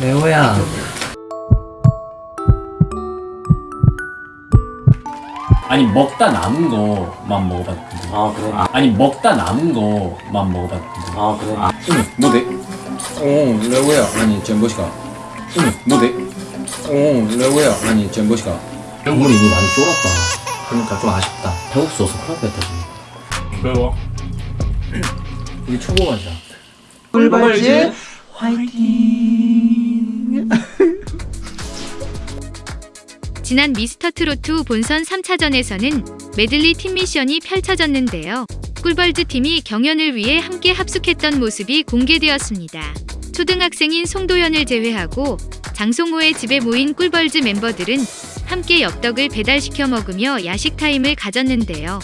레오야 아니 먹다 남은 거만 먹어봤는데 아 그래? 아 니 먹다 남은 거만 먹어봤는데 아 그래? 응, 뭐대? 어, 레오야. 아니, 전보시가. 응, 뭐대? 어, 레오야. 아니, 전보시가. 국물이 이미 많이 쫄았다 그러니까 좀 아쉽다 배고프서 큰일 났다 지금 매워 우리 초보 맛이야 꿀벌즈 지난 미스터 트로트 본선 3차전에서는 메들리 팀 미션이 펼쳐졌는데요. 꿀벌즈 팀이 경연을 위해 함께 합숙했던 모습이 공개되었습니다. 초등학생인 송도현을 제외하고 장송호의 집에 모인 꿀벌즈 멤버들은 함께 엽떡을 배달시켜 먹으며 야식 타임을 가졌는데요.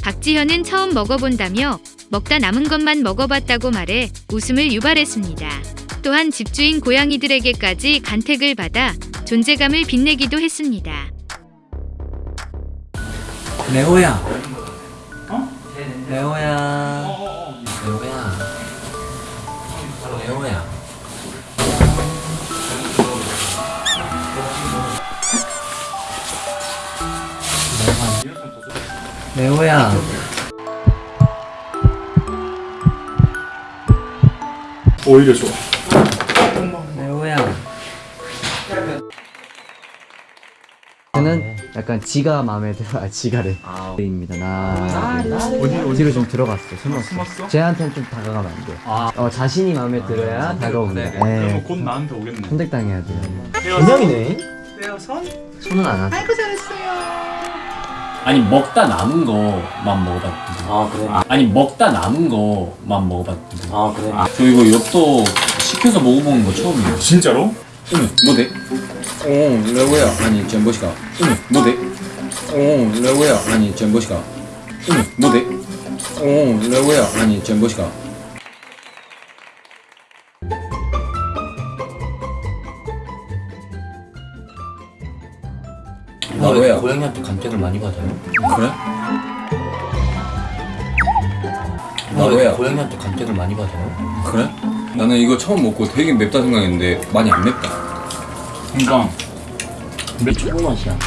박지현은 처음 먹어본다며 먹다 남은 것만 먹어봤다고 말해 웃음을 유발했습니다. 또한 집주인 고양이들에게까지 간택을 받아 존재감을 빛내기도 했습니다. 레오야. 어? 레오야. 레오야. 레오야. 레오야. 오히려 좋아 저는 약간 지가 마음에 들어 아 지가래 입니다. 나. 뒤로 좀 들어갔어 숨었어 숨었어? 쟤한테는 좀 다가가면 안돼 어 자신이 마음에 들어야 다가옵니다. 그러면 예곧 나한테 오겠네. 선택당해야 돼요. 인형이네. 빼어선? 손은 안 하죠. 아니 먹다 남은 거만 먹어봤는데 아 그래? 아 니 먹다 남은 거만 먹어봤는데 아 그래? 저 이거 엽떡 시켜서 먹어보는 거 처음이에요. 진짜로? 응, 뭐대? 어, 레오야. 아니, 전보시가. 응, 뭐대? 어, 레오야. 아니, 전보시가. 응, 뭐대? 어, 레오야. 아니, 전보시가. 나 레오야. 고양이한테 간택을 많이 받아요? 그래? 나 고양이한테 간택을 많이 받아요? 그래? 나는 이거 처음 먹고 되게 맵다 생각했는데 많이 안 맵다. 그러니까. 초보 맛이야.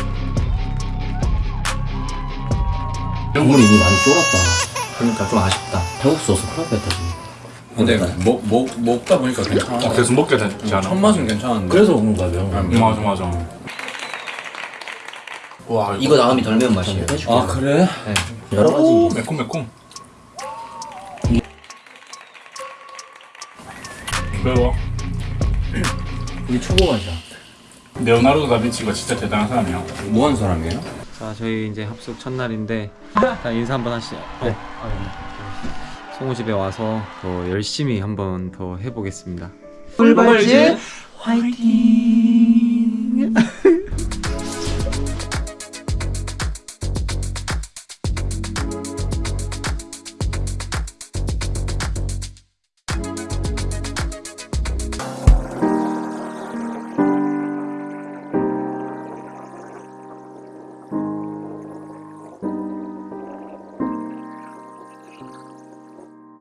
국물이 이미 많이 쫄았다. 그러니까 좀 아쉽다. 배고프서 큰일 났다 지금. 근데 먹, 먹, 먹다 보니까 괜찮아. 어, 계속 먹게 되지 않아? 첫 맛은 괜찮은데. 그래서 먹는 거야 매운 거. 음. 맞아 맞아. 와 이거 나음이 덜 매운 맛이에요. 아, 그래? 여러 오 가지. 매콤 매콤 매워. 우리 초보 맛이야. 레오나르도 다빈치가 진짜 대단한 사람이야. 뭐 하는 사람이에요? 자 저희 이제 합숙 첫날인데 자 인사 한번 하시죠. 네. 송호 집에 와서 더 열심히 한번 더 해보겠습니다. 꿀벌즈 화이팅